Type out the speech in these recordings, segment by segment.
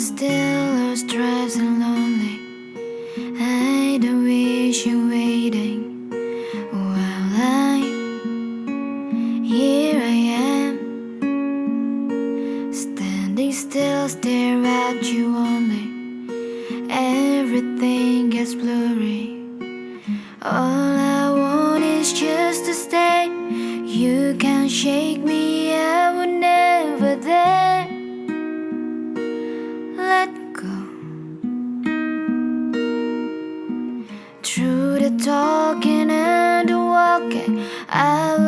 still lost drives and lonely. I don't wish you waiting While I Here I am Standing still stare at you only. Everything gets blurry. All I want is just to stay. You can shake me up. Talking and walking, I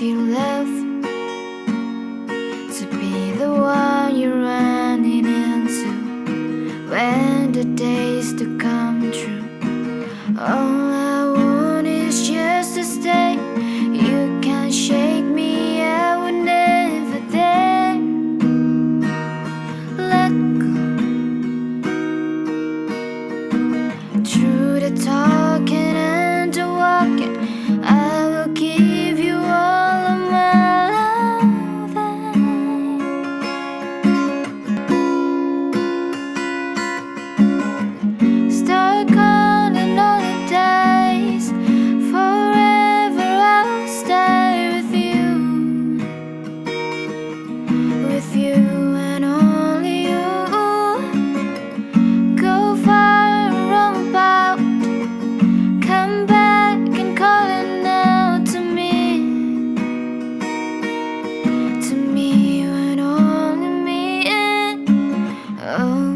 if you left Oh.